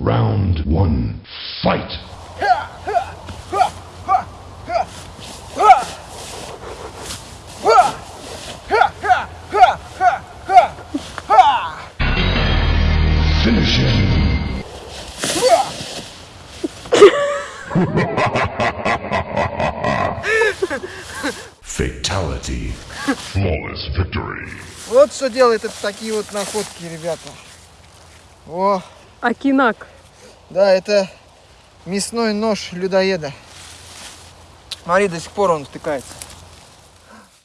Round one. Fight! Finish him! Fatality. Flawless victory. Вот что делает это такие вот находки, ребята. О, Акинак. да, это мясной нож людоеда. Смотри, до сих пор он втыкается.